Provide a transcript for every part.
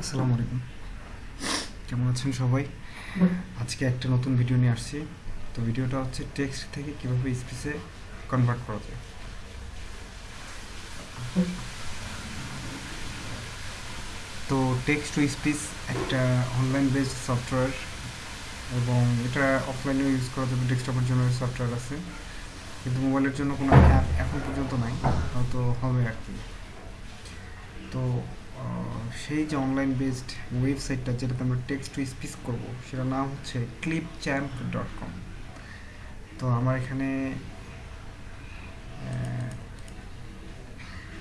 আসসালামু আলাইকুম। কেমন আছেন সবাই? আজকে একটা নতুন ভিডিও নিয়ে আসছি। তো ভিডিওটা হচ্ছে টেক্সট থেকে কীভাবে স্পিচে কনভার্ট করা যায়। তো টেক্সট টু স্পিচ একটা অনলাইন বেসড সফটওয়্যার এবং এটা অফলাইনেও ইউজ করা যাবে ডেস্কটপের জন্য সফটওয়্যার আছে। কিন্তু মোবাইলের জন্য কোনো অ্যাপ এখন পর্যন্ত নাই, হয়তো হবে আর কি। তো সেই যে অনলাইন বেসড ওয়েবসাইটটা যেটাতে আমরা টেক্সট টু স্পিচ করব, সেটার নাম হচ্ছে ক্লিপ চ্যাম্প ডট কম তো আমার এখানে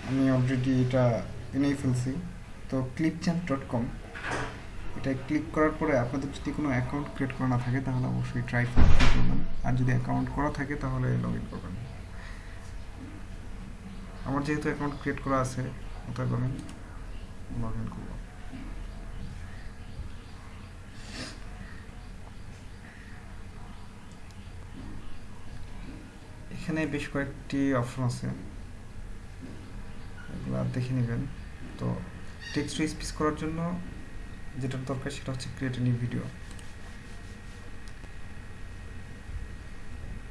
আমি অলরেডি এটা এনেই ফেলছি। তো ক্লিপ চ্যাম্প ডট কম এটা ক্লিক করার পরে আপনাদের যদি কোনো অ্যাকাউন্ট ক্রিয়েট করা না থাকে, তাহলে অবশ্যই ট্রাই করবেন আর যদি অ্যাকাউন্ট করা থাকে, তাহলে লগ ইন করবেন। আমার যেহেতু অ্যাকাউন্ট ক্রিয়েট করা আছে, অতএব আমি এখানে বেশ কয়েকটি অপশন আছে। এগুলো দেখে নেবেন। তো টেক্সট টু স্পিচ করার জন্য যেটার দরকার সেটা হচ্ছে create new video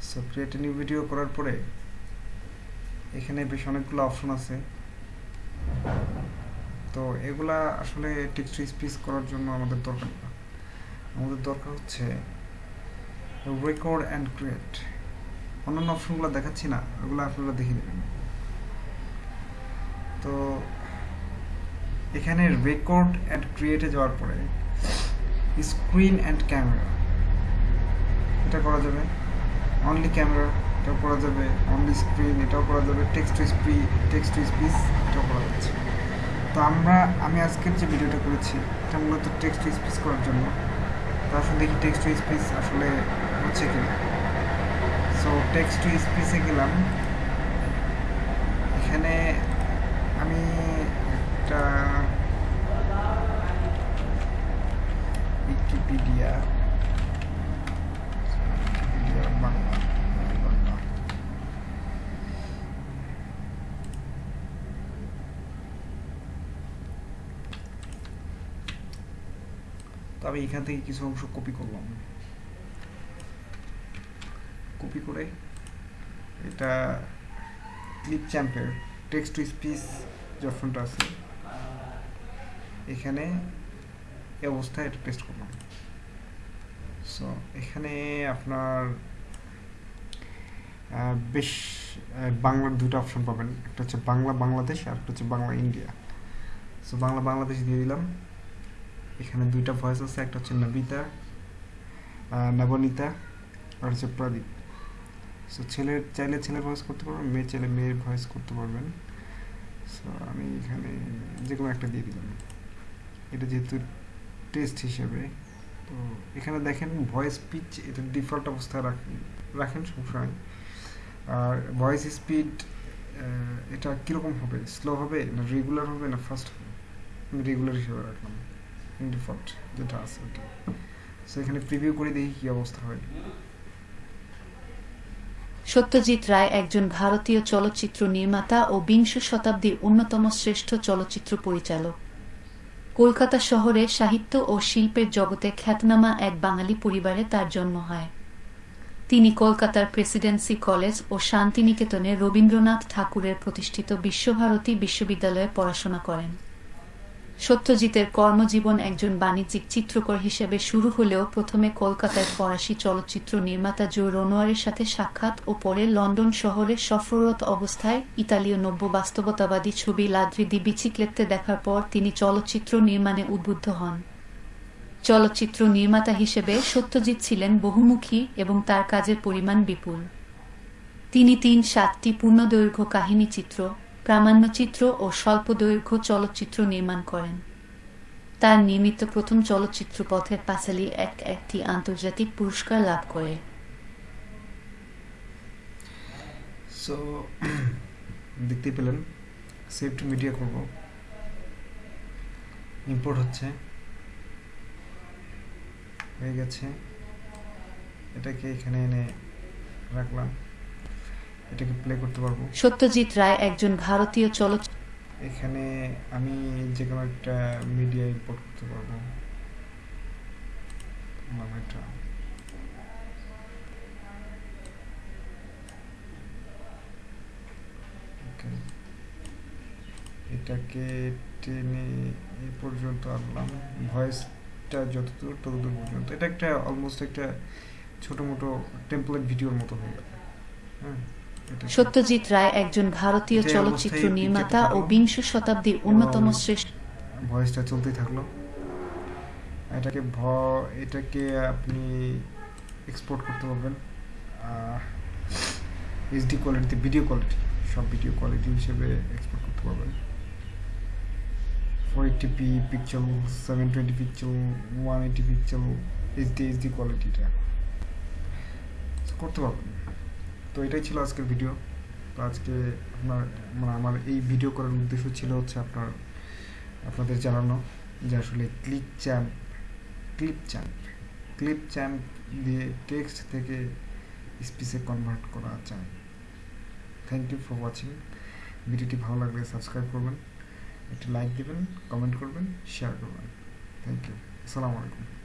so create new video করার পরে এখানে বেশ অনেকগুলো অপশন আছে। তো এগুলা আসলে টেক্সট স্পিচ করার জন্য আমাদের দরকার না। আমাদের দরকার হচ্ছে রেকর্ড অ্যান্ড ক্রিয়েট অন্যান্য অপশনগুলো দেখাচ্ছি না, ওগুলো আপনারা দেখে নেবেন। তো এখানে রেকর্ড অ্যান্ড ক্রিয়েটে যাওয়ার পরে স্ক্রিন অ্যান্ড ক্যামেরা এটা করা যাবে। অনলি ক্যামেরা এটাও করা যাবে। অনলি স্ক্রিন এটাও করা যাবে। Text to speech text to speech এটাও করা যাচ্ছে। তো আমরা, আমি আজকের যে ভিডিওটা করেছি, এটা মূলত টেক্সট টু স্পিচ করার জন্য। তো আসলে দেখি টেক্সট টু স্পিচ আসলে হচ্ছে কিনা। সো টেক্সট টু স্পিচে গেলাম এখানে আমি একটা উইকিপিডিয়া উইকিপিডিয়া বাংলা বাংলা তো আমি এখান থেকে কিছু অংশ কপি করলাম। কপি করে এটা ক্লিপ চ্যাম্পের টেক্সট টু স্পিচ যে আছে, এখানে এই অবস্থায় এটা পেস্ট করলাম। সো এখানে আপনার বেশ বাংলার দুটো অপশন পাবেন। একটা হচ্ছে বাংলা বাংলাদেশ আর একটা হচ্ছে বাংলা ইন্ডিয়া সো বাংলা বাংলাদেশ দিয়ে দিলাম। এখানে দুইটা ভয়েস আছে, একটা হচ্ছে নবিতা নবনীতা, আর হচ্ছে প্রদীপ। সো ছেলের চাইলে ছেলের ভয়েস করতে পারবেন, মেয়ে চাইলে মেয়ের ভয়েস করতে পারবেন। সো আমি এখানে যে কোনো একটা দিয়ে দিলাম। এটা যেহেতু টেস্ট হিসেবে, তো এখানে দেখেন ভয়েস পিচ এটা ডিফল্ট অবস্থায় রাখেন রাখেন, সমস্যা আর ভয়েস স্পিড এটা কীরকম হবে? স্লো হবে না রেগুলার হবে না ফাস্ট হবে? আমি রেগুলার হিসেবে রাখলাম। ডিফল্ট যেটা আছে ওটা। সো এখানে প্রিভিউ করে দেখি কী অবস্থা হয়। সত্যজিৎ রায় একজন ভারতীয় চলচ্চিত্র নির্মাতা ও বিংশ শতাব্দীর অন্যতম শ্রেষ্ঠ চলচ্চিত্র পরিচালক। কলকাতা শহরে সাহিত্য ও শিল্পের জগতে খ্যাতনামা এক বাঙালি পরিবারে তার জন্ম হয়। তিনি কলকাতার প্রেসিডেন্সি কলেজ ও শান্তিনিকেতনে রবীন্দ্রনাথ ঠাকুরের প্রতিষ্ঠিত বিশ্বভারতী বিশ্ববিদ্যালয়ে পড়াশোনা করেন। সত্যজিতের কর্মজীবন একজন বাণিজ্যিক চিত্রকর হিসেবে শুরু হলেও প্রথমে কলকাতায় ফরাসি চলচ্চিত্র নির্মাতা জো রোনোয়ারের সাথে সাক্ষাৎ ও পরে লন্ডন শহরে সফররত অবস্থায় ইতালীয় নব্য বাস্তবতাবাদী ছবি লাদ্রি দি বিচিক্লেত্তে দেখার পর তিনি চলচ্চিত্র নির্মাণে উদ্বুদ্ধ হন। চলচ্চিত্র নির্মাতা হিসেবে সত্যজিৎ ছিলেন বহুমুখী এবং তার কাজের পরিমাণ বিপুল। তিনি তিন সাতটি পূর্ণদৈর্ঘ্য কাহিনী চিত্র প্রামাণ্যচিত্র ও স্বল্পদৈর্ঘ্য চলচ্চিত্র নির্মাণ করেন। তার নির্মিত প্রথম চলচ্চিত্র পথের পাঁচালী এক একটি আন্তর্জাতিক পুরস্কার লাভ করে। সো দেখতেই পেলেন সেভ টু মিডিয়া করব। ইম্পোর্ট হচ্ছে। হয়ে গেছে। এটাকে এখানে এনে রাখলাম। এটাকে প্লে করতে পারব। সত্যজিৎ রায় একজন ভারতীয় চলচ্চিত্র এখানে আমি যে কোনো একটা মিডিয়া ইম্পোর্ট করতে পারব। এটাকে টেনে এ পর্যন্ত আনলাম। ভয়েসটা যতদূর ততদূর পর্যন্ত। এটা একটা অলমোস্ট একটা ছোটো মোটো টেমপ্লেট ভিডিওর মতো হয়ে গেল। হ্যাঁ? সত্যজিৎ রায় একজন ভারতীয় চলচ্চিত্র নির্মাতা ও বিংশ শতাব্দীর অন্যতম শ্রেষ্ঠ ভয়েসটা চলতেই থাকল। এটাকে ভ এটাকে আপনি এক্সপোর্ট করতে পারবেন। এইচডি কোয়ালিটিতে ভিডিও কোয়ালিটি সব ভিডিও কোয়ালিটি হিসেবে এক্সপোর্ট করতে পারবেন। Four eighty P picture seven twenty picture one eighty picture HD HD কোয়ালিটিটা করতে পারবেন। তো এটাই ছিল আজকের ভিডিও তো আজকে আপনার মানে আমার এই ভিডিও করার উদ্দেশ্য ছিল হচ্ছে আপনার, আপনাদের জানানো যে আসলে click champ clip champ clip champ দিয়ে টেক্সট থেকে স্পিচে কনভার্ট করা যায়। থ্যাংক ইউ ফর ওয়াচিং ভিডিওটি ভালো লাগলে সাবস্ক্রাইব করবেন, একটি লাইক দেবেন কমেন্ট করবেন শেয়ার করবেন। থ্যাংক ইউ আসসালামু আলাইকুম।